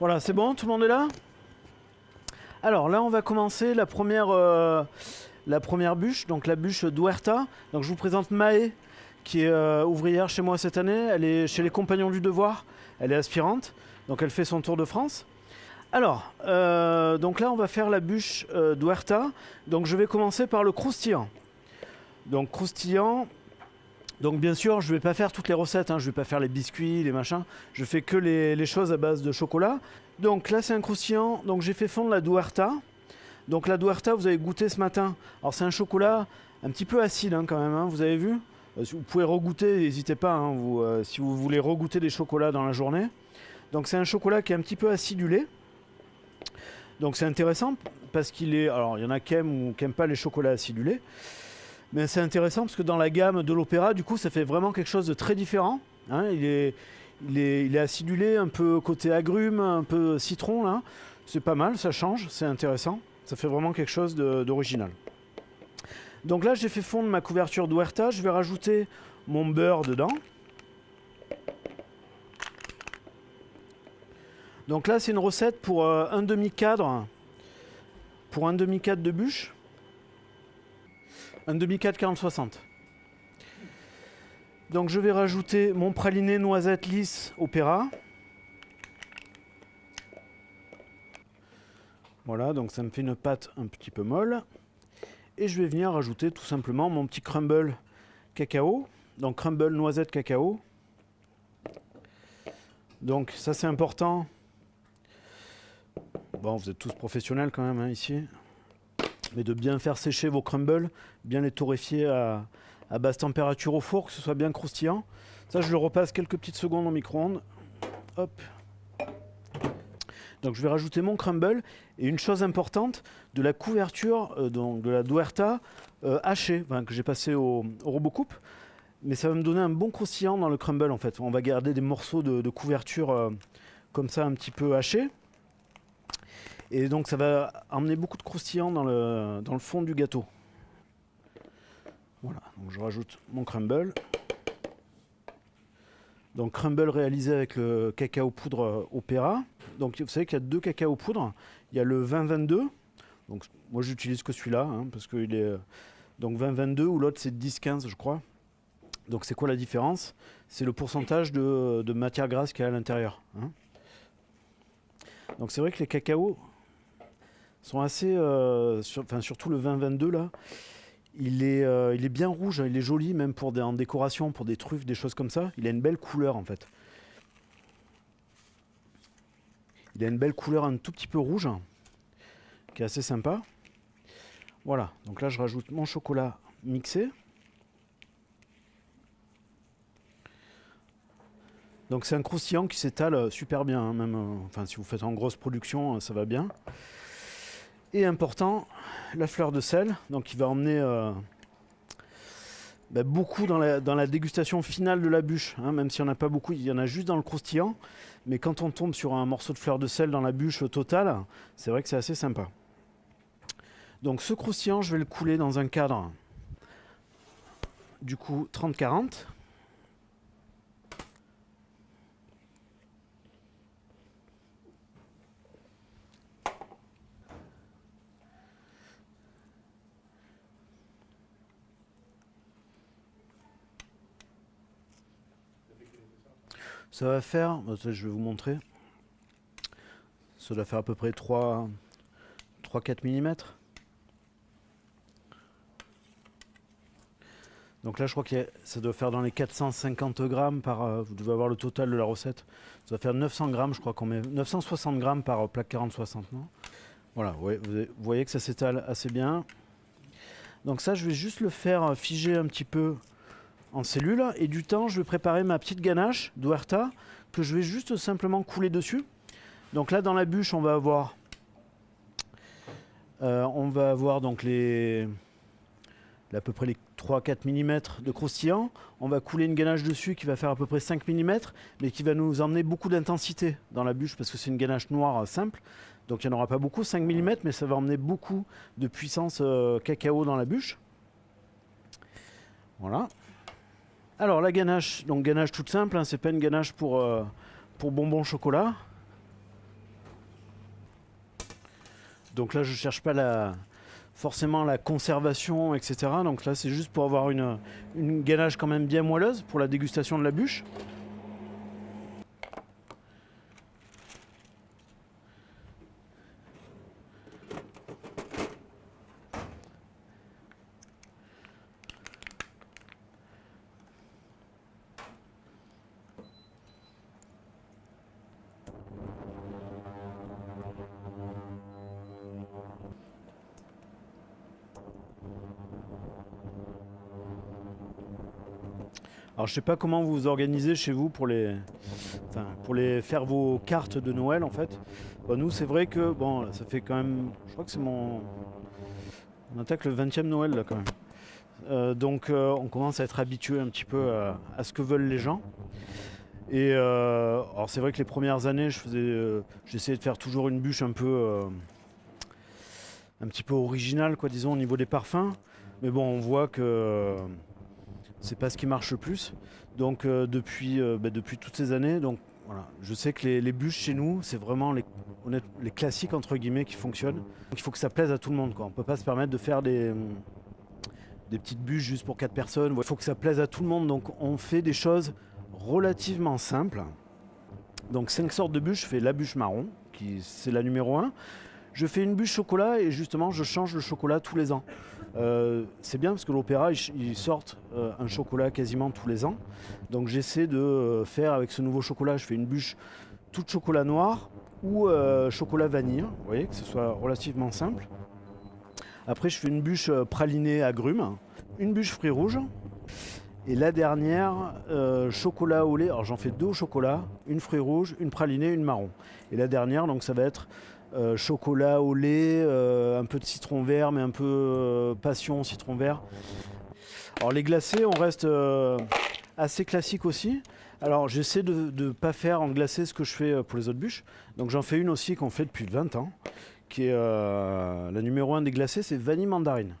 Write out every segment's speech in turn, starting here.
Voilà, c'est bon, tout le monde est là? Alors là, on va commencer la première, euh, la première bûche, donc la bûche d'Huerta. Donc je vous présente Maë, qui est euh, ouvrière chez moi cette année. Elle est chez les Compagnons du Devoir. Elle est aspirante, donc elle fait son tour de France. Alors, euh, donc là, on va faire la bûche d'Huerta. Donc je vais commencer par le croustillant. Donc croustillant, donc bien sûr, je ne vais pas faire toutes les recettes, hein. je ne vais pas faire les biscuits, les machins. Je fais que les, choses à base de chocolat. Donc là, c'est un croustillant. Donc j'ai fait fondre la Duerta. Donc la Duerta, vous avez goûté ce matin. Alors c'est un chocolat un petit peu acide hein, quand même, hein, vous avez vu? Euh, Vous pouvez regoûter, n'hésitez pas, euh, si vous voulez regoûter des chocolats dans la journée. Donc c'est un chocolat qui est un petit peu acidulé. Donc c'est intéressant parce qu'il est... Alors il y en a qui aiment ou qui n'aiment pas les chocolats acidulés. Mais c'est intéressant parce que dans la gamme de l'opéra, du coup, ça fait vraiment quelque chose de très différent. hein. il, est, il, est, il est acidulé, un peu côté agrumes, un peu citron. là. C'est pas mal, ça change, c'est intéressant. Ça fait vraiment quelque chose d'original. Donc là, j'ai fait fondre ma couverture d'Huerta. Je vais rajouter mon beurre dedans. Donc là, c'est une recette pour euh, un demi-cadre. Pour un demi-cadre de bûche. Un demi-cadre 40-60. Donc je vais rajouter mon praliné noisette lisse opéra. Voilà, donc ça me fait une pâte un petit peu molle. Et je vais venir rajouter tout simplement mon petit crumble cacao. Donc crumble noisette cacao. Donc ça c'est important. Bon, vous êtes tous professionnels quand même hein, ici. Mais de bien faire sécher vos crumbles, bien les torréfier à, basse température au four, que ce soit bien croustillant. Ça, je le repasse quelques petites secondes au micro-ondes. Hop. Donc je vais rajouter mon crumble. Et une chose importante, de la couverture euh, donc de la Duerta euh, hachée, que j'ai passé au, au robot coupe. Mais ça va me donner un bon croustillant dans le crumble en fait. On va garder des morceaux de, de couverture euh, comme ça un petit peu hachés. Et donc ça va emmener beaucoup de croustillant dans le, fond du gâteau. Voilà, je rajoute mon crumble. Donc crumble réalisé avec le cacao poudre euh, Opéra. Donc vous savez qu'il y a deux cacao poudre. Il y a le 2022. Donc moi j'utilise que celui-là hein, parce qu'il est euh, donc 2022 ou l'autre c'est 10-15 je crois. Donc c'est quoi la différence? C'est le pourcentage de, de matière grasse qu'il y a à l'intérieur. hein. Donc c'est vrai que les cacaos sont assez, euh, enfin surtout le 2022 là, il est, euh, il est bien rouge, hein, il est joli même pour des, en décoration, pour des truffes, des choses comme ça. Il a une belle couleur en fait. Il a une belle couleur un tout petit peu rouge, qui est assez sympa. Voilà, donc là je rajoute mon chocolat mixé. Donc c'est un croustillant qui s'étale euh, super bien, hein, même enfin si vous faites en grosse production, ça va bien. Et important, la fleur de sel, donc qui va emmener euh, bah, beaucoup dans la, dégustation finale de la bûche, hein, même s'il n'y en a pas beaucoup, il y en a juste dans le croustillant. Mais quand on tombe sur un morceau de fleur de sel dans la bûche au total, c'est vrai que c'est assez sympa. Donc ce croustillant, je vais le couler dans un cadre du coup 30-40. Ça va faire, bah, je vais vous montrer. Ça doit faire à peu près 3 3-4 mm. Donc là, je crois que ça doit faire dans les 450 grammes par. euh, vous devez avoir le total de la recette. Ça doit faire 900 grammes, je crois qu'on met 960 grammes par euh, plaque 40-60, non? Voilà, vous voyez que ça s'étale assez bien. Donc ça, je vais juste le faire euh, figer un petit peu en cellule. Et du temps, je vais préparer ma petite ganache d'Huerta que je vais juste simplement couler dessus. Donc là, dans la bûche, on va avoir, euh, on va avoir donc les, à peu près les 3-4 mm de croustillant. On va couler une ganache dessus qui va faire à peu près 5 mm, mais qui va nous emmener beaucoup d'intensité dans la bûche parce que c'est une ganache noire simple. Donc il n'y en aura pas beaucoup, 5 mm, mais ça va emmener beaucoup de puissance euh, cacao dans la bûche. Voilà. Alors la ganache, donc ganache toute simple, hein, c'est pas une ganache euh, pour, bonbons chocolat. Donc là je cherche pas la, forcément la conservation, etc. Donc là c'est juste pour avoir une, une ganache quand même bien moelleuse pour la dégustation de la bûche. Alors je sais pas comment vous vous organisez chez vous pour les, pour les faire vos cartes de Noël en fait. Bon, nous c'est vrai que bon ça fait quand même, je crois que c'est mon, on attaque le 20e Noël là quand même. Euh, donc euh, on commence à être habitué un petit peu à, ce que veulent les gens. Et euh, alors c'est vrai que les premières années je faisais, j'essayais de faire toujours une bûche un peu, un petit peu originale quoi disons au niveau des parfums. Mais bon on voit que c'est pas ce qui marche le plus. Donc euh, depuis, euh, bah, depuis toutes ces années, donc voilà, je sais que les, bûches chez nous, c'est vraiment les, classiques entre guillemets qui fonctionnent. Il faut que ça plaise à tout le monde. Quoi. On peut pas se permettre de faire des, des petites bûches juste pour quatre personnes. Il faut que ça plaise à tout le monde. Donc on fait des choses relativement simples. Donc cinq sortes de bûches. Je fais la bûche marron, qui c'est la numéro 1. Je fais une bûche chocolat et justement je change le chocolat tous les ans. Euh, c'est bien parce que l'opéra, ils, sortent euh, un chocolat quasiment tous les ans. Donc j'essaie de euh, faire avec ce nouveau chocolat, je fais une bûche toute chocolat noir ou chocolat vanille. Vous voyez, que ce soit relativement simple. Après, je fais une bûche pralinée agrumes, une bûche fruits rouges. Et la dernière, chocolat au lait. Alors j'en fais deux au chocolat, une fruits rouges, une pralinée, une marron. Et la dernière, donc ça va être euh, chocolat au lait, euh, un peu de citron vert, mais un peu euh, passion citron vert. Alors les glacés, on reste assez classique aussi. Alors j'essaie de ne pas faire en glacé ce que je fais pour les autres bûches. Donc j'en fais une aussi qu'on fait depuis 20 ans, qui est la numéro 1 des glacés, c'est vanille mandarine.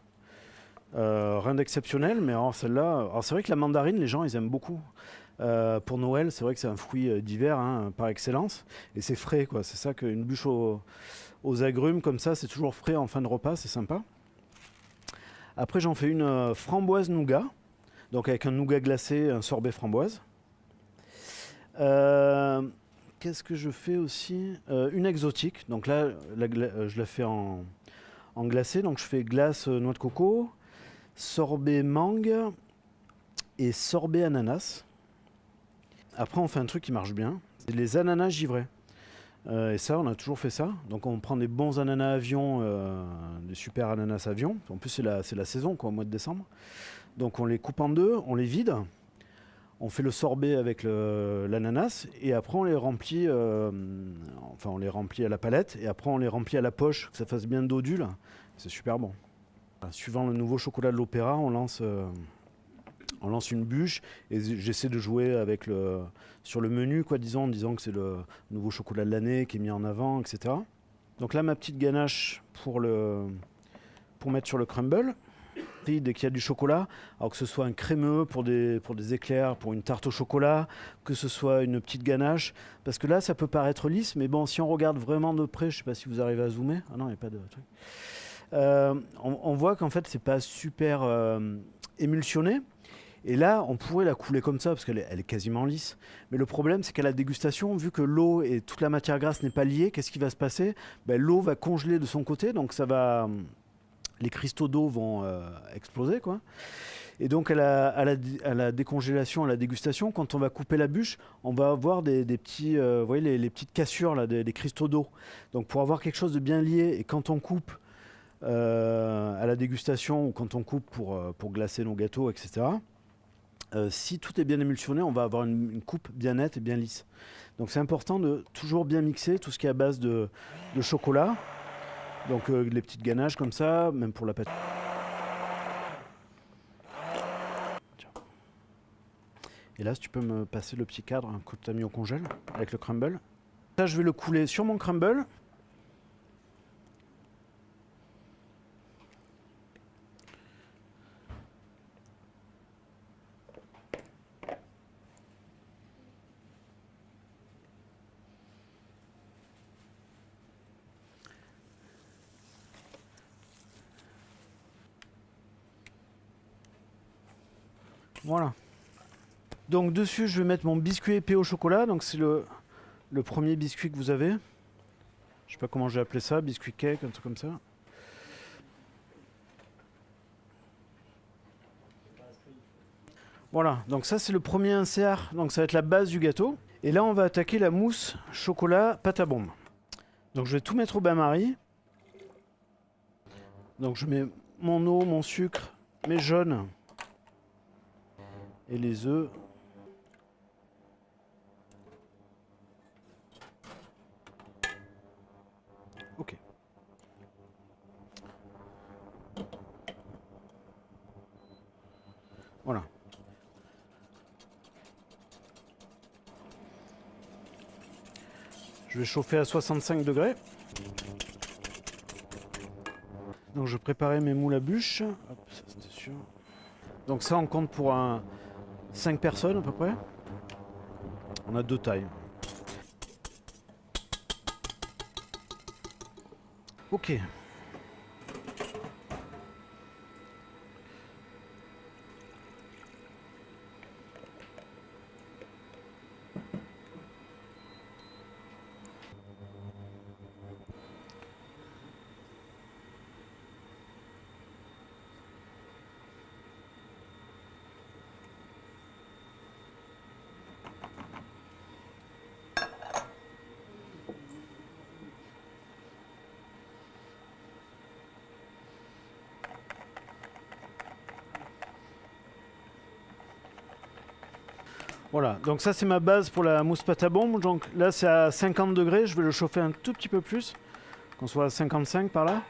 Rien d'exceptionnel, mais alors celle-là, alors c'est vrai que la mandarine, les gens ils aiment beaucoup. Euh, pour Noël, c'est vrai que c'est un fruit euh, d'hiver hein, par excellence, et c'est frais quoi. C'est ça qu'une bûche au- aux agrumes comme ça, c'est toujours frais en fin de repas, c'est sympa. Après, j'en fais une euh, framboise nougat, donc avec un nougat glacé, un sorbet framboise. Qu'est-ce que je fais aussi? Une exotique, donc là, je la fais en, en glacé, donc je fais glace noix de coco, sorbet mangue et sorbet ananas. Après, on fait un truc qui marche bien, c'est les ananas givrés. Euh, et ça, on a toujours fait ça. Donc, on prend des bons ananas avion, euh, des super ananas avion. En plus, c'est la, saison, au mois de décembre. Donc, on les coupe en deux, on les vide. On fait le sorbet avec l'ananas et après on les remplit, euh, enfin on les remplit à la palette et après on les remplit à la poche, que ça fasse bien dodule. C'est super bon. Suivant le nouveau chocolat de l'opéra, on lance, on lance une bûche et j'essaie de jouer avec sur le menu, quoi, disons, en disant que c'est le nouveau chocolat de l'année qui est mis en avant, etc. Donc là, ma petite ganache pour, mettre sur le crumble. Dès qu'il y a du chocolat, alors que ce soit un crémeux pour des, éclairs, pour une tarte au chocolat, que ce soit une petite ganache, parce que là, ça peut paraître lisse, mais bon, si on regarde vraiment de près, je sais pas si vous arrivez à zoomer. Ah non, il n'y a pas de truc. Euh, on, on voit qu'en fait, c'est pas super euh, émulsionné. Et là, on pourrait la couler comme ça parce qu'elle est, quasiment lisse. Mais le problème, c'est qu'à la dégustation, vu que l'eau et toute la matière grasse n'est pas liée, qu'est-ce qui va se passer? Ben, L'eau va congeler de son côté, donc ça va, les cristaux d'eau vont euh, exploser, quoi. Et donc à la, décongélation, à la dégustation, quand on va couper la bûche, on va avoir des, petits, euh, vous voyez, les, petites cassures là, des, cristaux d'eau. Donc pour avoir quelque chose de bien lié, et quand on coupe euh, à la dégustation ou quand on coupe pour, pour glacer nos gâteaux, etc. euh, si tout est bien émulsionné, on va avoir une, coupe bien nette et bien lisse. Donc c'est important de toujours bien mixer tout ce qui est à base de, chocolat. Donc euh, les petites ganaches comme ça, même pour la pâte. Et là, si tu peux me passer le petit cadre hein, que tu as mis au congèle avec le crumble. Ça, je vais le couler sur mon crumble. Voilà. Donc dessus, je vais mettre mon biscuit épais au chocolat. Donc c'est le, premier biscuit que vous avez. Je sais pas comment j'ai appelé ça, biscuit cake, un truc comme ça. Voilà, donc ça c'est le premier insert, donc ça va être la base du gâteau. Et là on va attaquer la mousse chocolat pâte à bombe. Donc je vais tout mettre au bain-marie. Donc je mets mon eau, mon sucre, mes jaunes et les œufs. Ok. Voilà. Je vais chauffer à 65 degrés. Donc je préparais mes moules à bûche. C'était sûr. Donc ça on compte pour un 5 personnes à peu près. On a deux tailles. Ok. Voilà, donc ça c'est ma base pour la mousse pâte à bombe. Donc là c'est à 50 degrés, je vais le chauffer un tout petit peu plus, qu'on soit à 55 par là.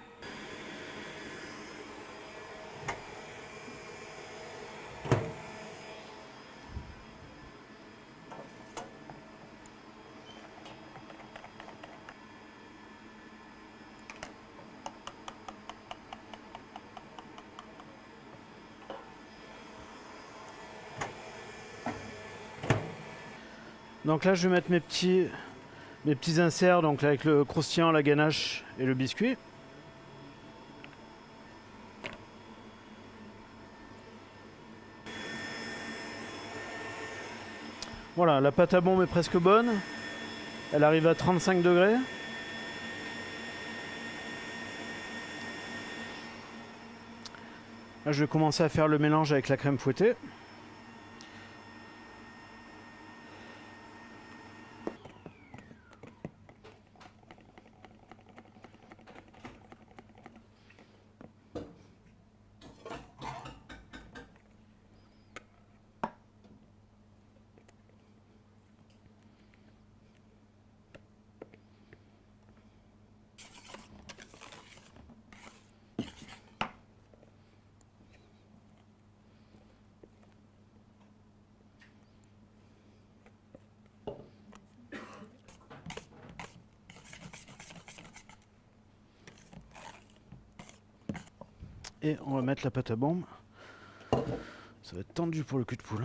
Donc là je vais mettre mes petits, mes petits inserts donc avec le croustillant, la ganache et le biscuit. Voilà, la pâte à bombe est presque bonne. Elle arrive à 35 degrés. Là, je vais commencer à faire le mélange avec la crème fouettée. On va mettre la pâte à bombe. Ça va être tendu pour le cul de poule.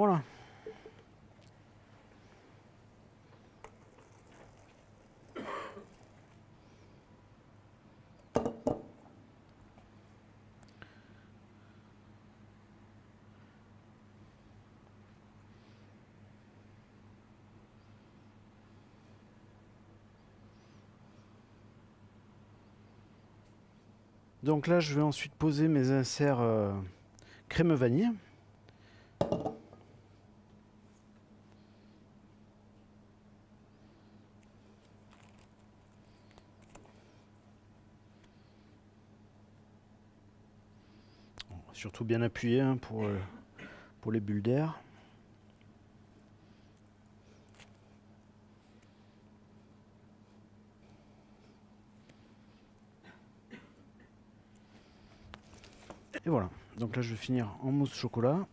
Voilà. Donc là, je vais ensuite poser mes inserts euh, crème vanille. surtout bien appuyé hein, pour, euh, pour les bulles d'air. Et voilà, donc là je vais finir en mousse chocolat.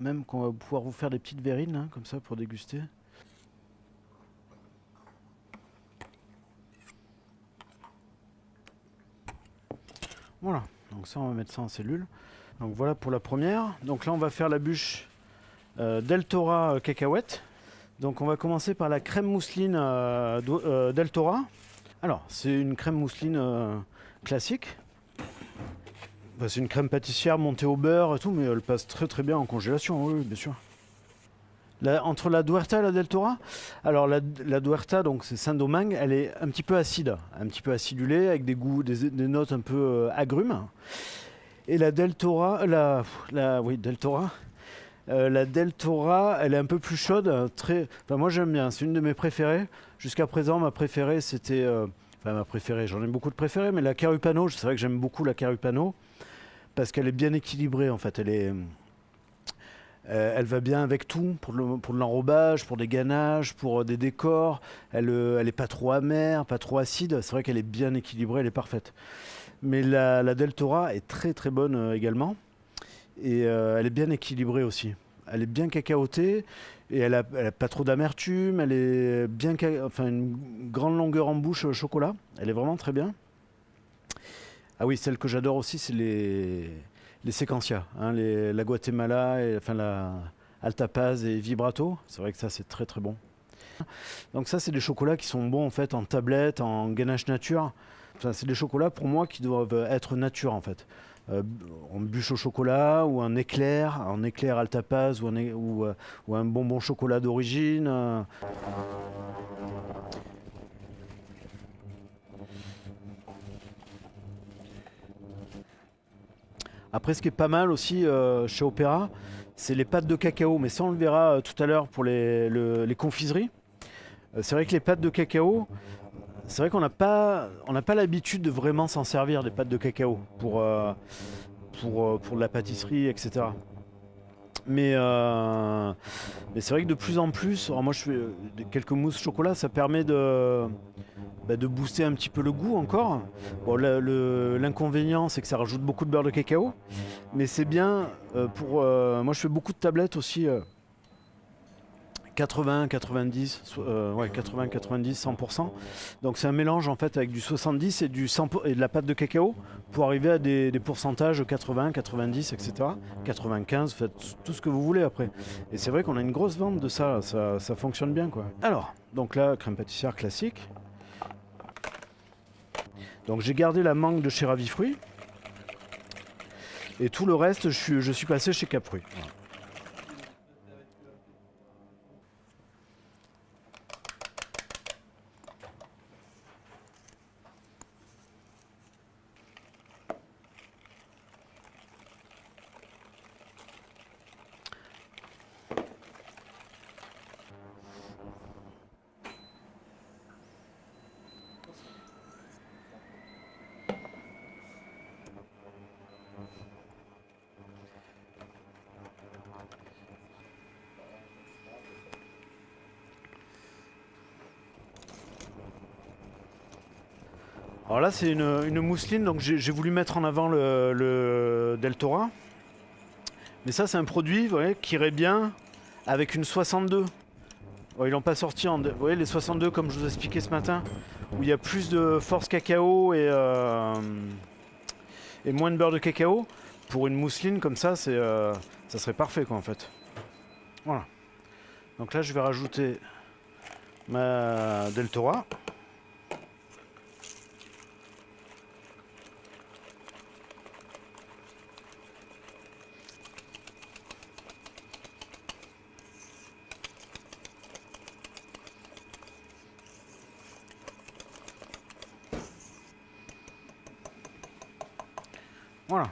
Même qu'on va pouvoir vous faire des petites verrines, hein, comme ça, pour déguster. Voilà, donc ça on va mettre ça en cellule. Donc voilà pour la première. Donc là on va faire la bûche euh, Deltora euh, cacahuète. Donc on va commencer par la crème mousseline euh, Deltora. Alors c'est une crème mousseline classique. Bah, c'est une crème pâtissière montée au beurre et tout, mais elle passe très très bien en congélation, oui, bien sûr. Entre la Duerta et la Deltora, alors la, Duerta, donc c'est Saint-Domingue, elle est un petit peu acide, un petit peu acidulée, avec des goûts, des, notes un peu euh, agrumes. Et la Deltora, la, la oui, Deltora, euh, la Deltora, elle est un peu plus chaude, très. Enfin, moi j'aime bien, c'est une de mes préférées. Jusqu'à présent, ma préférée, c'était. euh, Enfin, ma préférée, j'en ai beaucoup de préférées, mais la Carupano, c'est vrai que j'aime beaucoup la Carupano parce qu'elle est bien équilibrée en fait. Elle est. euh, elle va bien avec tout, pour, le- pour l'enrobage, pour des ganaches, pour euh, des décors. Elle, euh, elle est pas trop amère, pas trop acide. C'est vrai qu'elle est bien équilibrée, elle est parfaite. Mais la, la Deltora est très très bonne euh, également. Et elle est bien équilibrée aussi. Elle est bien cacaotée et elle a, elle a pas trop d'amertume. Elle est bien, enfin une grande longueur en bouche chocolat. Elle est vraiment très bien. Ah oui, celle que j'adore aussi, c'est les les séquentia, hein, les- la Guatemala, et, enfin la Alta Paz et Vibrato. C'est vrai que ça c'est très très bon. Donc ça c'est des chocolats qui sont bons en fait en tablette, en ganache nature. Enfin, c'est des chocolats pour moi qui doivent être nature en fait. Euh, en bûche au chocolat ou un éclair, un éclair Alta Paz ou un, é- ou, euh, ou un bonbon chocolat d'origine. Après, ce qui est pas mal aussi euh, chez Opéra, c'est les pâtes de cacao. Mais ça, on le verra euh, tout à l'heure pour les, le- les confiseries. Euh, c'est vrai que les pâtes de cacao, c'est vrai qu'on n'a pas, l'habitude de vraiment s'en servir des pâtes de cacao pour, pour de la pâtisserie, etc. Mais, euh, mais c'est vrai que de plus en plus, alors moi je fais euh, quelques mousses chocolat, ça permet de, bah, de booster un petit peu le goût encore. Bon, l'inconvénient, c'est que ça rajoute beaucoup de beurre de cacao, mais c'est bien euh, pour. moi, je fais beaucoup de tablettes aussi. Euh, 80, 90, so- euh, ouais, 80, 90, 100%. Donc c'est un mélange en fait avec du 70 et, du 100 pour- et de la pâte de cacao pour arriver à des, pourcentages 80, 90, etc. 95, faites tout ce que vous voulez après. Et c'est vrai qu'on a une grosse vente de ça, ça, fonctionne bien quoi. Alors, donc là, crème pâtissière classique. Donc j'ai gardé la mangue de chez Ravifruit. Et tout le reste, je suis, passé chez Capruit. Alors là, c'est une, mousseline, donc j'ai voulu mettre en avant le, Deltora. Mais ça, c'est un produit qui irait bien avec une 62. Bon, ils l'ont pas sorti en. Vous voyez, les 62, comme je vous ai expliqué ce matin, où il y a plus de force cacao et, euh, moins de beurre de cacao. Pour une mousseline comme ça, euh, ça serait parfait, quoi, en fait. Voilà. Donc là, je vais rajouter ma Deltora. Voilà.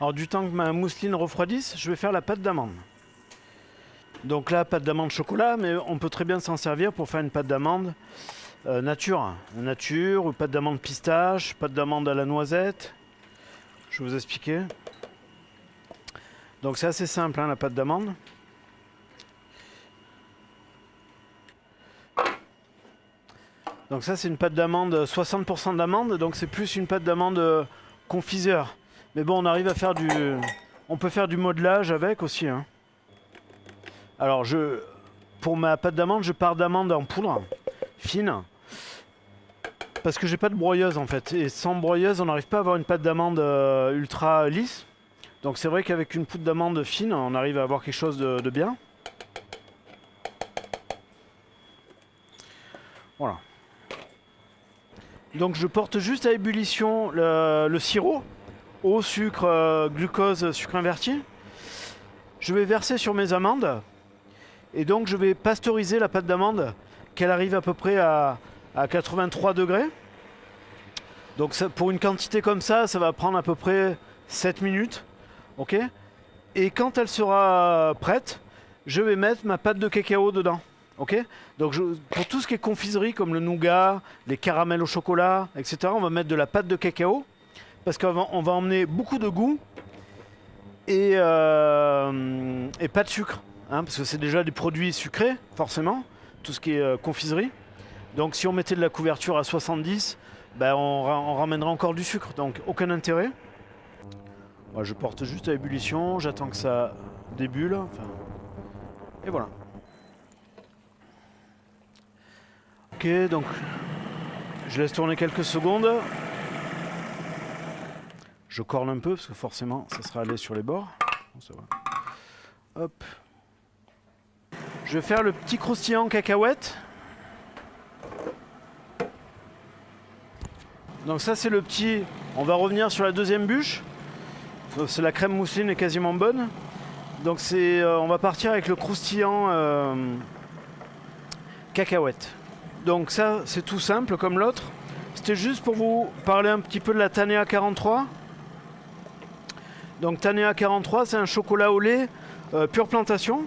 Alors du temps que ma mousseline refroidisse, je vais faire la pâte d'amande. Donc là, pâte d'amande chocolat, mais on peut très bien s'en servir pour faire une pâte d'amande euh, nature. Nature, ou pâte d'amande pistache, pâte d'amande à la noisette. Je vais vous expliquer. Donc c'est assez simple, hein, la pâte d'amande. Donc ça c'est une pâte d'amande, 60% d'amande, donc c'est plus une pâte d'amande euh, confiseur. Mais bon, on arrive à faire du... On peut faire du modelage avec aussi. Hein. Alors je... Pour ma pâte d'amande, je pars d'amande en poudre, fine. Parce que j'ai pas de broyeuse en fait. Et sans broyeuse, on n'arrive pas à avoir une pâte d'amande euh, ultra lisse. Donc c'est vrai qu'avec une poudre d'amande fine, on arrive à avoir quelque chose de bien. Voilà. Donc je porte juste à ébullition le, sirop, eau, sucre, euh, glucose, sucre inverti. Je vais verser sur mes amandes et donc je vais pasteuriser la pâte d'amande qu'elle arrive à peu près à, 83 degrés. Donc pour une quantité comme ça, ça va prendre à peu près 7 minutes. et quand elle sera prête, je vais mettre ma pâte de cacao dedans. Donc pour tout ce qui est confiserie comme le nougat, les caramels au chocolat, etc., on va mettre de la pâte de cacao parce qu'on va, on va emmener beaucoup de goût et, euh, et pas de sucre. Hein, parce que c'est déjà des produits sucrés, forcément, tout ce qui est euh, confiserie. Donc si on mettait de la couverture à 70, ben on, ramènera encore du sucre, donc aucun intérêt. Je porte juste à ébullition, j'attends que ça débule. et voilà. Ok, donc je laisse tourner quelques secondes. Je corne un peu parce que forcément ça sera allé sur les bords. Hop. Je vais faire le petit croustillant cacahuète. Donc ça c'est le petit... On va revenir sur la deuxième bûche. C'est la crème mousseline est quasiment bonne. Donc euh, on va partir avec le croustillant euh, cacahuète. Donc ça, c'est tout simple comme l'autre. C'était juste pour vous parler un petit peu de la Tanea 43. Donc Tanea 43, c'est un chocolat au lait euh, pure plantation.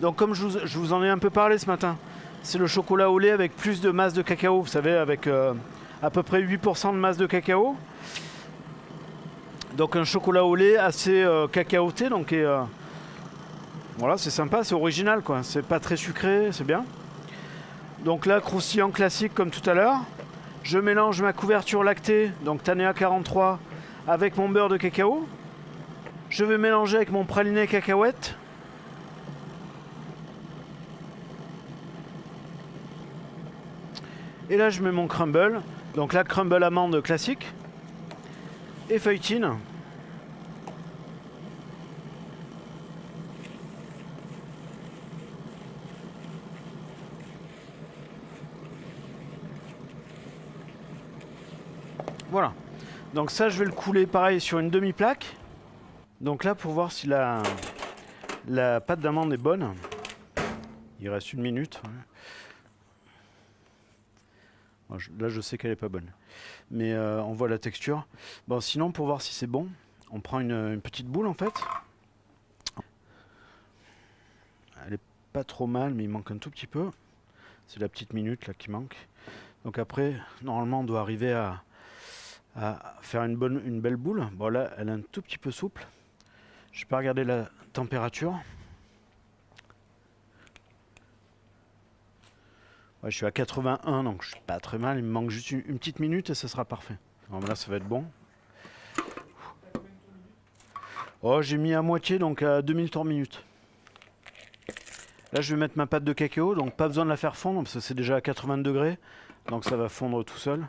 Donc comme je vous, en ai un peu parlé ce matin, c'est le chocolat au lait avec plus de masse de cacao, vous savez, avec euh, à peu près 8% de masse de cacao. Donc un chocolat au lait assez euh, cacaoté, donc voilà, c'est sympa, c'est original quoi. C'est pas très sucré, c'est bien. Donc là, croustillant classique comme tout à l'heure. Je mélange ma couverture lactée, donc Tanea 43, avec mon beurre de cacao. Je vais mélanger avec mon praliné cacahuète. Et là, je mets mon crumble. Donc là, crumble amande classique. Et feuilletine. Voilà. Donc ça, je vais le couler pareil sur une demi-plaque. Donc là, pour voir si la, la pâte d'amande est bonne, il reste une minute. Là, je sais qu'elle n'est pas bonne. Mais euh, on voit la texture. Bon, sinon, pour voir si c'est bon, on prend une, petite boule, en fait. Elle est pas trop mal, mais il manque un tout petit peu. C'est la petite minute, là, qui manque. Donc après, normalement, on doit arriver à faire une, belle boule. Bon là, elle est un tout petit peu souple. Je vais pas regarder la température. Je suis à 81, donc je suis pas très mal. Il me manque juste une, petite minute et ce sera parfait. là, ça va être bon. Oh, j'ai mis à moitié, donc à 2000 tours minute. Là, je vais mettre ma pâte de cacao, donc pas besoin de la faire fondre, parce que c'est déjà à 80 degrés. Donc ça va fondre tout seul.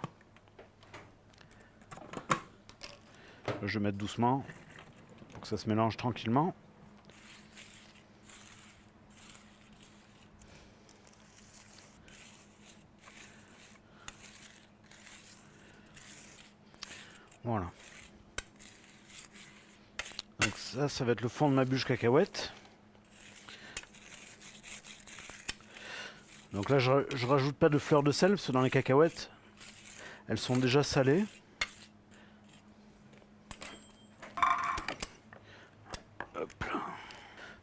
Je vais mettre doucement pour que ça se mélange tranquillement. Voilà. Donc ça, ça va être le fond de ma bûche cacahuète. Donc là, je, je rajoute pas de fleurs de sel, parce que dans les cacahuètes, elles sont déjà salées. Hop.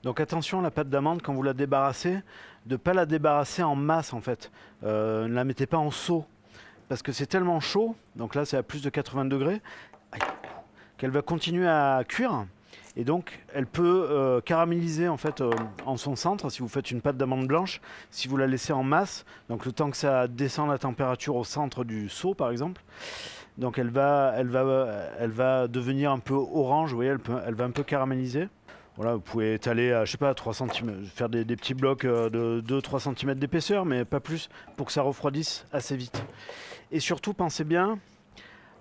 Donc attention, la pâte d'amande, quand vous la débarrassez, de ne pas la débarrasser en masse en fait. Euh, ne la mettez pas en seau parce que c'est tellement chaud, donc là c'est à plus de 80 degrés, qu'elle va continuer à cuire. Et donc, elle peut euh, caraméliser en fait euh, en son centre si vous faites une pâte d'amande blanche, si vous la laissez en masse. Donc, le temps que ça descend la température au centre du seau, par exemple. Donc, elle va, elle va, elle va devenir un peu orange. Vous voyez, elle, peut, elle va un peu caraméliser. Voilà, vous pouvez étaler à, je sais pas, 3 cm, faire des, des petits blocs euh, de 2-3 cm d'épaisseur, mais pas plus, pour que ça refroidisse assez vite. Et surtout, pensez bien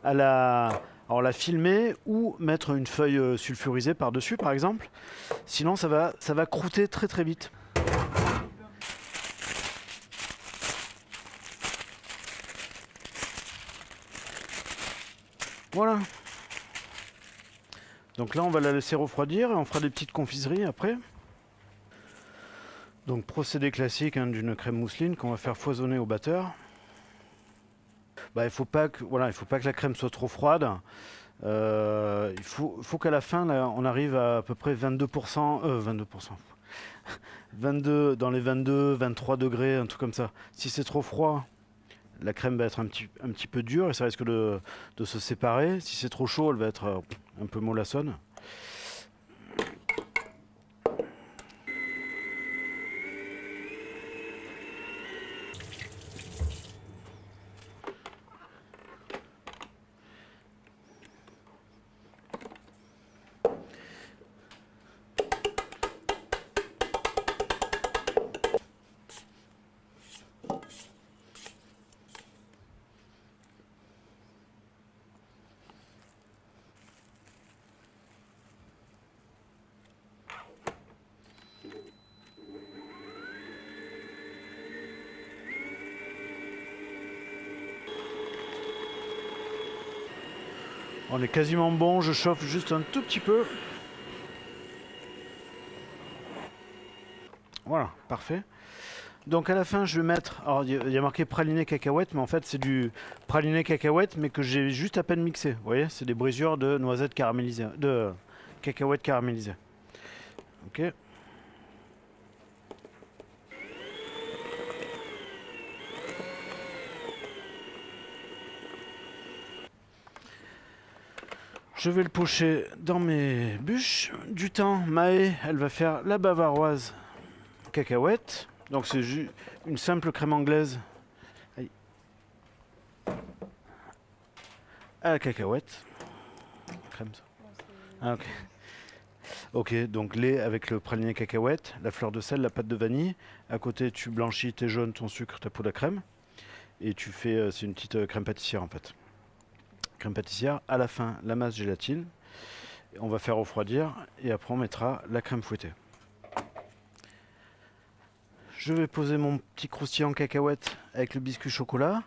à la, la filmer ou mettre une feuille euh, sulfurisée par-dessus par exemple. Sinon ça va, ça croûter très très vite. Voilà. Donc là on va la laisser refroidir et on fera des petites confiseries après. Donc procédé classique hein, d'une crème mousseline qu'on va faire foisonner au batteur bah, il faut pas que voilà, il faut pas que la crème soit trop froide. Euh, il faut, qu'à la fin, on arrive à à peu près 22%, euh, 22%, 22, dans les 22, 23 degrés, un truc comme ça. Si c'est trop froid, la crème va être un petit, un petit peu dure et ça risque de, de se séparer. Si c'est trop chaud, elle va être euh, un peu mollassonne. On est quasiment bon, je chauffe juste un tout petit peu. Voilà, parfait. Donc à la fin, je vais mettre. Alors il y a marqué praliné cacahuète, mais en fait c'est du praliné cacahuète, mais que j'ai juste à peine mixé. Vous voyez, c'est des brisures de noisettes caramélisées, de cacahuètes caramélisées. Ok. Je vais le pocher dans mes bûches. Du temps, Maë, elle va faire la bavaroise cacahuète. Donc c'est une simple crème anglaise à la cacahuète. Crème ça. Ah, ok. Ok, donc lait avec le praliné cacahuète, la fleur de sel, la pâte de vanille. À côté, tu blanchis tes jaunes, ton sucre, ta poudre à crème. Et tu fais, euh, c'est une petite euh, crème pâtissière en fait crème pâtissière. À la fin, la masse gélatine. On va faire refroidir et après on mettra la crème fouettée. Je vais poser mon petit croustillant cacahuète avec le biscuit chocolat,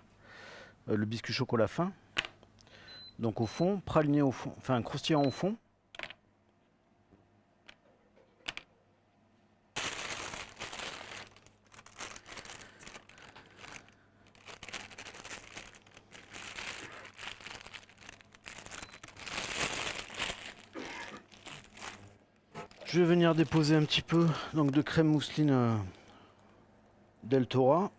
euh, le biscuit chocolat fin. Donc au fond, praliné au fond, enfin croustillant au fond. Je vais venir déposer un petit peu donc, de crème mousseline euh, Deltora.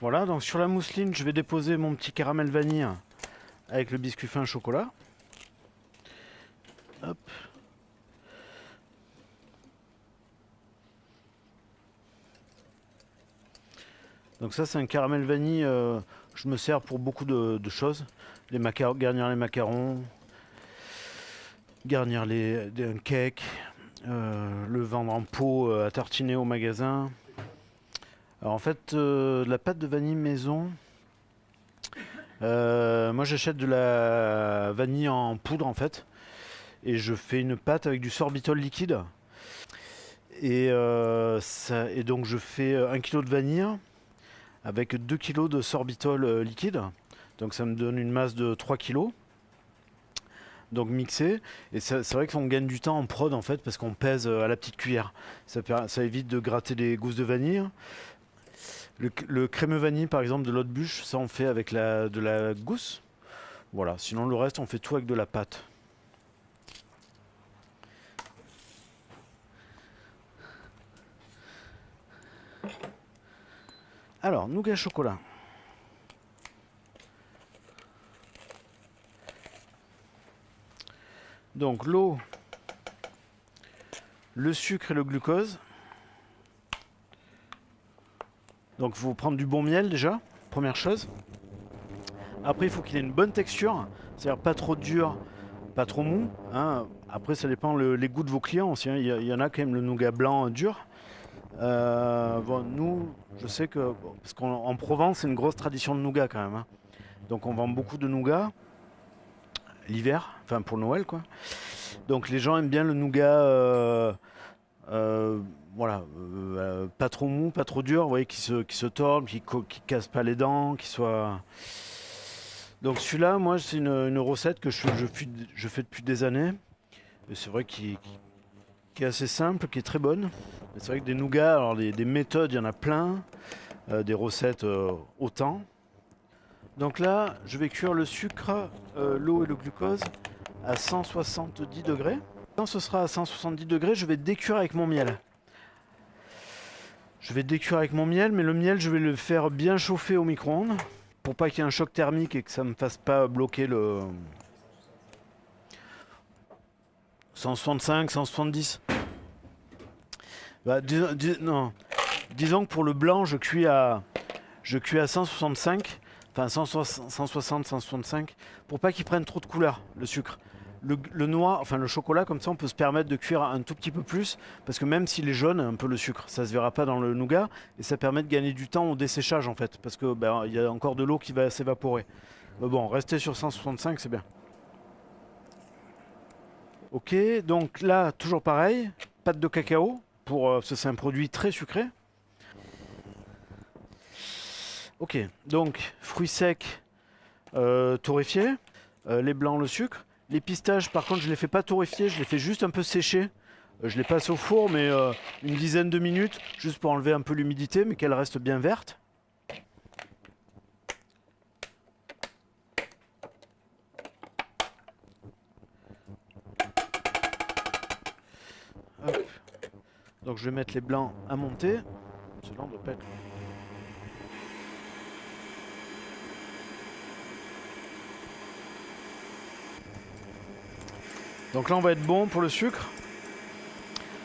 Voilà, donc sur la mousseline, je vais déposer mon petit caramel vanille avec le biscuit fin chocolat. Donc ça c'est un caramel vanille, euh, je me sers pour beaucoup de, choses. Garnir les macarons, garnir les, un cake, euh, le vendre en pot euh, à tartiner au magasin. Alors en fait, la pâte de vanille maison, moi j'achète de la vanille en poudre en fait. Et je fais une pâte avec du sorbitol liquide. Et, et donc je fais un kilo de vanille avec 2 kg de sorbitol euh, liquide. Donc ça me donne une masse de 3 kg. Donc mixé. Et c'est vrai qu'on gagne du temps en prod en fait parce qu'on pèse euh, à la petite cuillère. Ça, évite de gratter des gousses de vanille. Le, le crémeux vanille, par exemple, de l'autre bûche, ça on fait avec de la gousse. Voilà, sinon le reste, on fait tout avec de la pâte. Alors, nougat chocolat. Donc l'eau, le sucre et le glucose. Donc il faut prendre du bon miel déjà, première chose. Après il faut qu'il ait une bonne texture, c'est-à-dire pas trop dur, pas trop mou. hein. Après ça dépend le- les goûts de vos clients aussi. hein. Il y, en a quand même le nougat blanc dur. Euh, bon, nous, je sais que, parce qu'en en Provence c'est une grosse tradition de nougat quand même. hein. Donc on vend beaucoup de nougat l'hiver, enfin pour Noël quoi. Donc les gens aiment bien le nougat, euh, euh, voilà, pas trop mou, pas trop dur, vous voyez, qui se, qui se tord, qui, qui casse pas les dents, qui soit. Donc celui-là, moi, c'est une, recette que je, fais, depuis des années. C'est vrai qu'il qui, qui est assez simple, qui est très bonne. C'est vrai que des nougats, alors des, des méthodes, il y en a plein, euh, des recettes euh, autant. Donc là, je vais cuire le sucre, euh, l'eau et le glucose à 170 degrés. Quand ce sera à 170 degrés, je vais décuire avec mon miel. Je vais décuire avec mon miel, mais le miel, je vais le faire bien chauffer au micro-ondes pour pas qu'il y ait un choc thermique et que ça me fasse pas bloquer le 165, 170. Bah, non. Disons que pour le blanc, je cuis à je cuis à 165, enfin 160, 160, 165, pour pas qu'il prenne trop de couleur, le sucre. Le, le noix, enfin le chocolat, comme ça, on peut se permettre de cuire un tout petit peu plus, parce que même s'il est jaune, un peu le sucre, ça se verra pas dans le nougat, et ça permet de gagner du temps au desséchage en fait, parce que ben, il y a encore de l'eau qui va s'évaporer. Mais bon, rester sur 165, c'est bien. Ok, donc là, toujours pareil, pâte de cacao, pour, euh, parce que c'est un produit très sucré. Ok, donc fruits secs euh, torréfiés, euh, les blancs, le sucre. Les pistaches, par contre, je les fais pas torréfier, je les fais juste un peu sécher. Je les passe au four, mais une dizaine de minutes, juste pour enlever un peu l'humidité, mais qu'elles restent bien vertes. Je vais mettre les blancs à monter. Cela doit pas. Donc là on va être bon pour le sucre.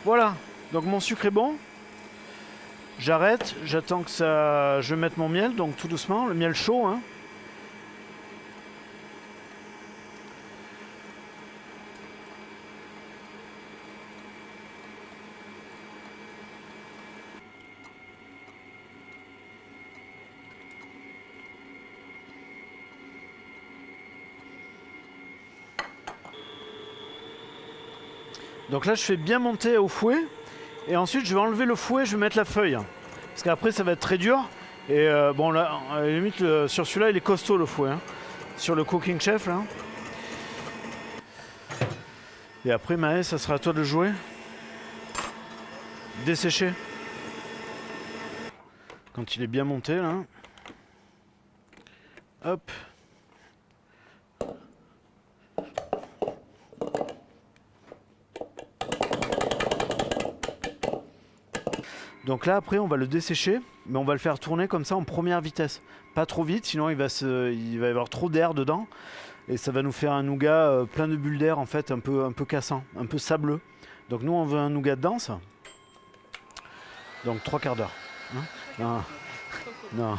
Voilà, donc mon sucre est bon. J'arrête, j'attends que ça. Je mette mon miel, donc tout doucement, le miel chaud. Hein. Donc là je fais bien monter au fouet. Et ensuite je vais enlever le fouet, je vais mettre la feuille. Parce qu'après ça va être très dur. Et euh, bon là, à la limite, sur celui-là il est costaud le fouet. hein. Sur le Cooking Chef là. Et après Maë, ça sera à toi de jouer. Dessécher. Quand il est bien monté là. Hop. Donc là après on va le dessécher, mais on va le faire tourner comme ça en première vitesse. Pas trop vite, sinon il va, se, il va y avoir trop d'air dedans. Et ça va nous faire un nougat euh, plein de bulles d'air en fait, un peu, un peu cassant, un peu sableux. Donc nous on veut un nougat dense. Donc trois quarts d'heure. hein. non. non.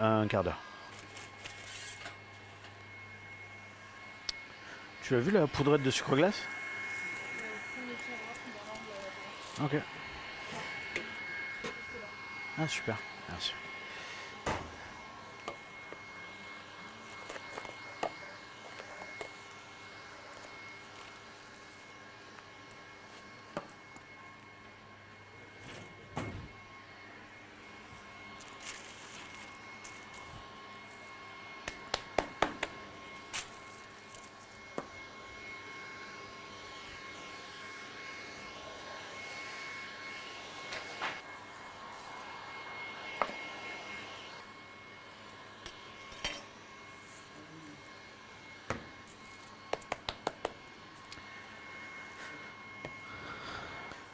Un quart d'heure. Tu as vu la poudrette de sucre glace? Ok. Ah super, merci.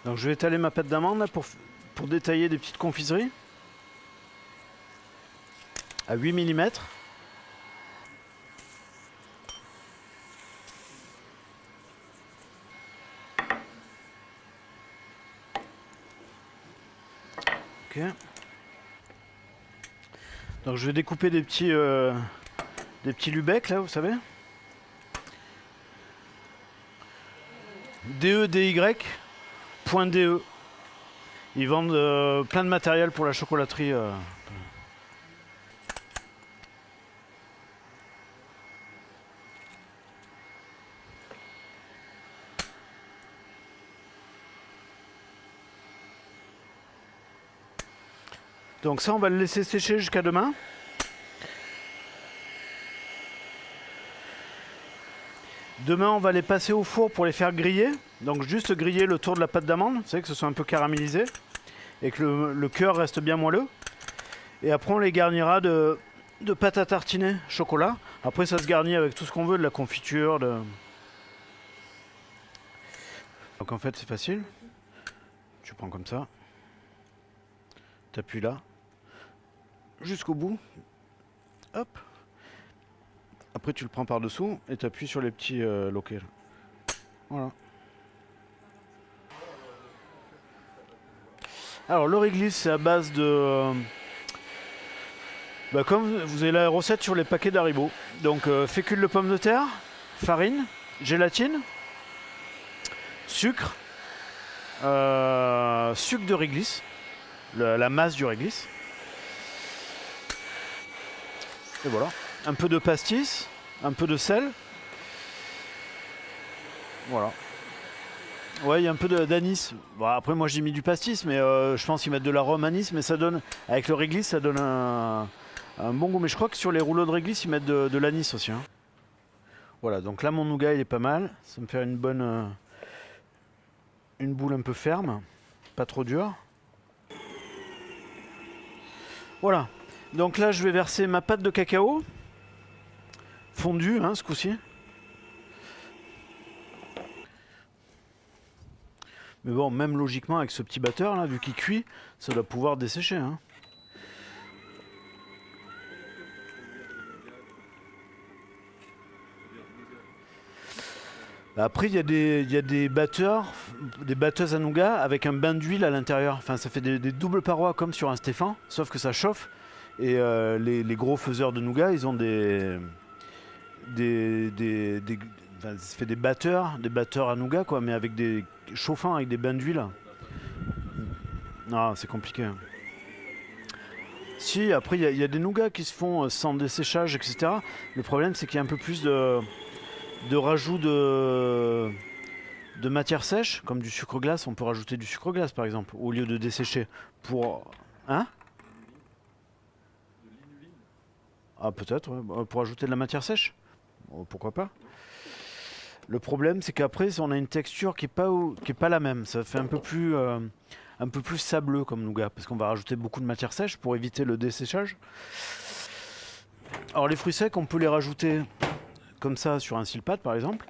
Donc je vais étaler ma pâte d'amande pour, pour détailler des petites confiseries. À 8 mm. Ok. Donc je vais découper des petits euh, des petits lubecs là, vous savez. DE, DY, DE. Ils vendent euh, plein de matériel pour la chocolaterie. euh. Donc ça, on va le laisser sécher jusqu'à demain. Demain, on va les passer au four pour les faire griller. Donc juste griller le tour de la pâte d'amande, vous savez que ce soit un peu caramélisé et que le, cœur reste bien moelleux. Et après, on les garnira de, pâte à tartiner chocolat. Après, ça se garnit avec tout ce qu'on veut, de la confiture. De... Donc en fait, c'est facile. Tu prends comme ça. T'appuies là. Jusqu'au bout. Hop. Après, tu le prends par dessous et t'appuies sur les petits euh, loquets. là. Voilà. Alors, le réglisse, c'est à base de. euh, bah, comme vous avez la recette sur les paquets d'Haribo. Donc, euh, fécule de pomme de terre, farine, gélatine, sucre, euh, sucre de réglisse, le- la masse du réglisse. Et voilà. Un peu de pastis, un peu de sel. Voilà. Ouais, il y a un peu d'anis. Bon, après, moi j'ai mis du pastis, mais euh, je pense qu'ils mettent de l'arôme anis, mais ça donne, avec le réglisse, ça donne un, bon goût. Mais je crois que sur les rouleaux de réglisse, ils mettent de, de l'anis aussi. hein. Voilà, donc là mon nougat il est pas mal. Ça me fait une bonne. euh, une boule un peu ferme, pas trop dure. Voilà. Donc là, je vais verser ma pâte de cacao. Fondue, hein, ce coup-ci. Mais bon, même logiquement, avec ce petit batteur, là, vu qu'il cuit, ça doit pouvoir dessécher. Hein. Après, il y, a des- y a des batteurs, des batteuses à nougat avec un bain d'huile à l'intérieur. Enfin, ça fait des, doubles parois comme sur un Stéphane, sauf que ça chauffe. Et euh, les, gros faiseurs de nougat, ils ont des. des, des, des- ça fait des batteurs, des batteurs à nougat, quoi, mais avec des chauffants, avec des bains d'huile. Non, c'est compliqué. hein. Si, après, il y, a- des nougats qui se font euh, sans desséchage, etc. Le problème, c'est qu'il y a un peu plus de, rajout de, matière sèche, comme du sucre glace. On peut rajouter du sucre glace, par exemple, au lieu de dessécher. Pour. Hein? Ah, peut-être. Bah, pour ajouter de la matière sèche? Bon, pourquoi pas? Le problème, c'est qu'après, on a une texture qui est pas, qui est pas la même. Ça fait un peu plus, euh, un peu plus sableux comme nougat, parce qu'on va rajouter beaucoup de matière sèche pour éviter le desséchage. Alors, les fruits secs, on peut les rajouter comme ça sur un silpat, par exemple,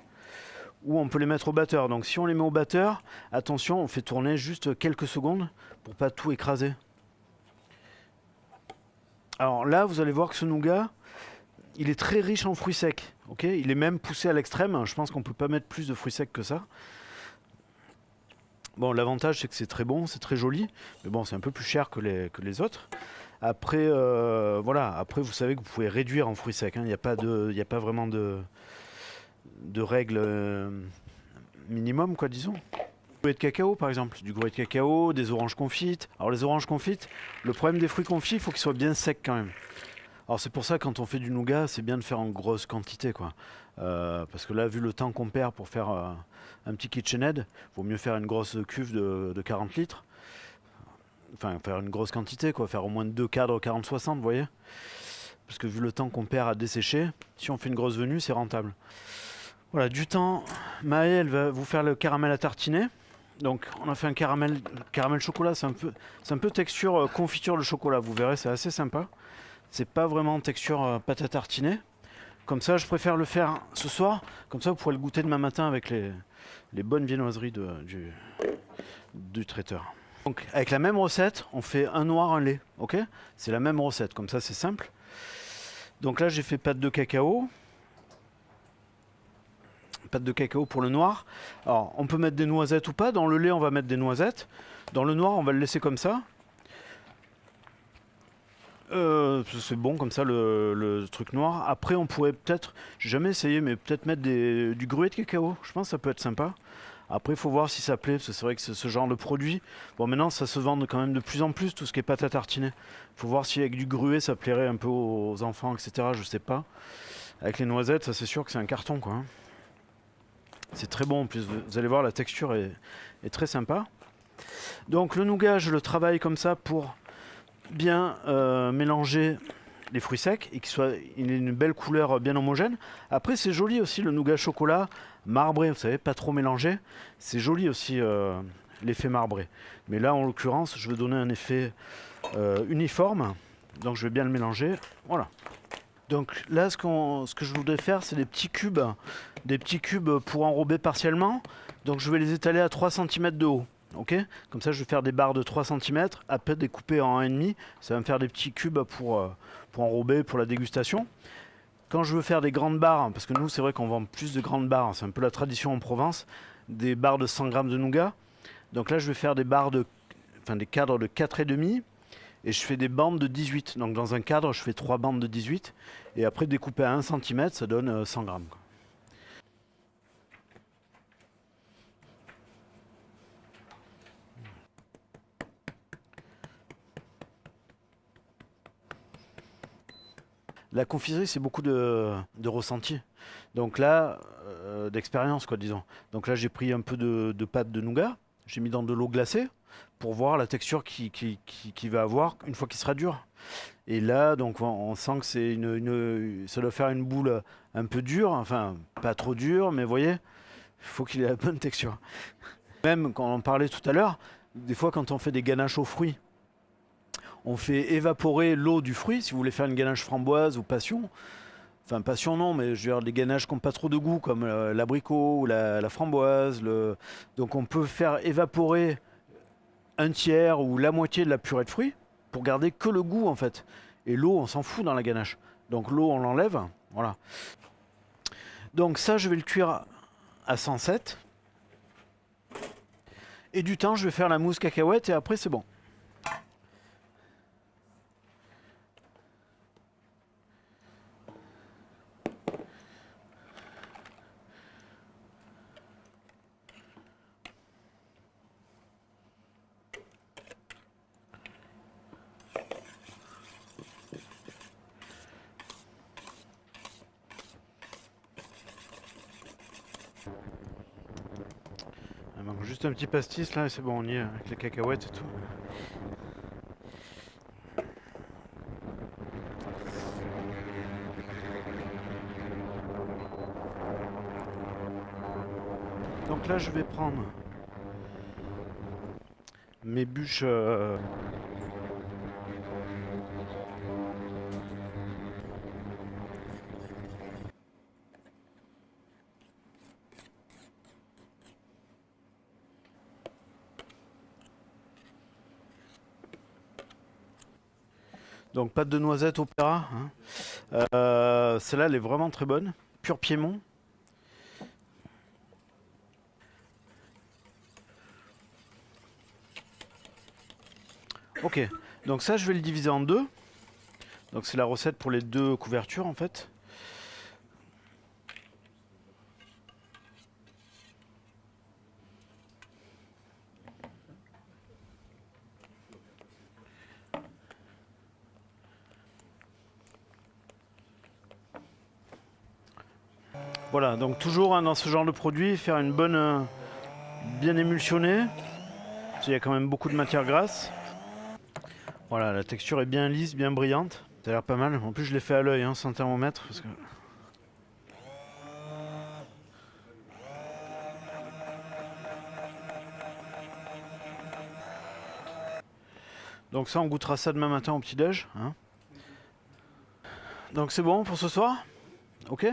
ou on peut les mettre au batteur. Donc, si on les met au batteur, attention, on fait tourner juste quelques secondes pour pas tout écraser. Alors là, vous allez voir que ce nougat, il est très riche en fruits secs. Ok il est même poussé à l'extrême. Je pense qu'on peut pas mettre plus de fruits secs que ça. Bon, l'avantage, c'est que c'est très bon, c'est très joli. Mais bon, c'est un peu plus cher que les, que les autres. Après, euh, voilà. Après, vous savez que vous pouvez réduire en fruits secs. hein. Il n'y a, pas a pas vraiment de, de règles euh, minimum, quoi, disons. Du de cacao, par exemple. Du goût de cacao, des oranges confites. Alors, les oranges confites, le problème des fruits confits, il faut qu'ils soient bien secs quand même. Alors c'est pour ça quand on fait du nougat, c'est bien de faire en grosse quantité quoi. Euh, parce que là, vu le temps qu'on perd pour faire euh, un petit KitchenAid, vaut mieux faire une grosse cuve de, de 40 litres. Enfin, faire une grosse quantité quoi, faire au moins deux cadres 40-60, vous voyez. Parce que vu le temps qu'on perd à dessécher, si on fait une grosse venue, c'est rentable. Voilà, du temps, Maë, elle va vous faire le caramel à tartiner. Donc, on a fait un caramel, caramel chocolat, c'est un peu, un peu texture euh, confiture de chocolat. Vous verrez, c'est assez sympa. C'est pas vraiment texture euh, pâte à tartiner. Comme ça, je préfère le faire ce soir. Comme ça, vous pourrez le goûter demain matin avec les, bonnes viennoiseries du traiteur. Donc avec la même recette, on fait un noir, un lait, ok? C'est la même recette, comme ça c'est simple. Donc là j'ai fait pâte de cacao. Pâte de cacao pour le noir. Alors on peut mettre des noisettes ou pas. Dans le lait on va mettre des noisettes. Dans le noir on va le laisser comme ça. Euh, c'est bon comme ça le, truc noir. Après on pourrait peut-être, j'ai jamais essayé, mais peut-être mettre des, du gruet de cacao. Je pense que ça peut être sympa. Après, il faut voir si ça plaît, parce que c'est vrai que ce genre de produit. Bon, maintenant, ça se vend quand même de plus en plus, tout ce qui est pâte à tartiner. Il faut voir si avec du gruet, ça plairait un peu aux enfants, etc. Je sais pas. Avec les noisettes, ça c'est sûr que c'est un carton, quoi. hein. C'est très bon, en plus, vous allez voir, la texture est, est très sympa. Donc le nougat, je le travaille comme ça pour bien euh, mélanger les fruits secs et qu'il soit une belle couleur bien homogène. Après, c'est joli aussi le nougat chocolat marbré, vous savez, pas trop mélangé. C'est joli aussi euh, l'effet marbré. Mais là, en l'occurrence, je veux donner un effet euh, uniforme. Donc je vais bien le mélanger. Voilà. Donc là, ce, ce que je voudrais faire, c'est des petits cubes, des petits cubes pour enrober partiellement. Donc je vais les étaler à 3 cm de haut. Ok Comme ça, je vais faire des barres de 3 cm, après découper en 1,5. Ça va me faire des petits cubes pour, euh, pour enrober, pour la dégustation. Quand je veux faire des grandes barres, parce que nous, c'est vrai qu'on vend plus de grandes barres, c'est un peu la tradition en Provence, des barres de 100 grammes de nougat. Donc là, je vais faire des barres de, enfin des cadres de 4,5 et je fais des bandes de 18. Donc dans un cadre, je fais trois bandes de 18 et après découpé à 1 cm, ça donne euh, 100 grammes. La confiserie, c'est beaucoup de, ressenti. Donc là, euh, d'expérience, quoi, disons. Donc là, j'ai pris un peu de, pâte de nougat, j'ai mis dans de l'eau glacée pour voir la texture qu'il qui, va avoir une fois qu'il sera dur. Et là, donc, on, sent que c'est ça doit faire une boule un peu dure, enfin, pas trop dure, mais vous voyez, il faut qu'il ait la bonne texture. Même quand on parlait tout à l'heure, des fois, quand on fait des ganaches aux fruits, on fait évaporer l'eau du fruit. Si vous voulez faire une ganache framboise ou passion, enfin passion non, mais je veux dire des ganaches qui n'ont pas trop de goût, comme euh, l'abricot ou la, framboise. Donc on peut faire évaporer un tiers ou la moitié de la purée de fruits pour garder que le goût en fait. Et l'eau, on s'en fout dans la ganache. Donc l'eau, on l'enlève. Voilà. Donc ça, je vais le cuire à 107. Et du temps, je vais faire la mousse cacahuète et après, c'est bon. Juste un petit pastis là et c'est bon, on y est avec les cacahuètes et tout. Donc là, je vais prendre mes bûches. euh, Donc pâte de noisette opéra. hein. Euh, Celle-là, elle est vraiment très bonne. Pur Piémont. Ok, donc ça, je vais le diviser en deux. Donc c'est la recette pour les deux couvertures en fait. Donc toujours hein, dans ce genre de produit, faire une bonne, euh, bien émulsionnée. Qu'il y a quand même beaucoup de matière grasse. Voilà, la texture est bien lisse, bien brillante. Ça a l'air pas mal. En plus, je l'ai fait à l'œil, hein, sans thermomètre. Donc ça, on goûtera ça demain matin au petit-déj. hein. Donc c'est bon pour ce soir? Ok?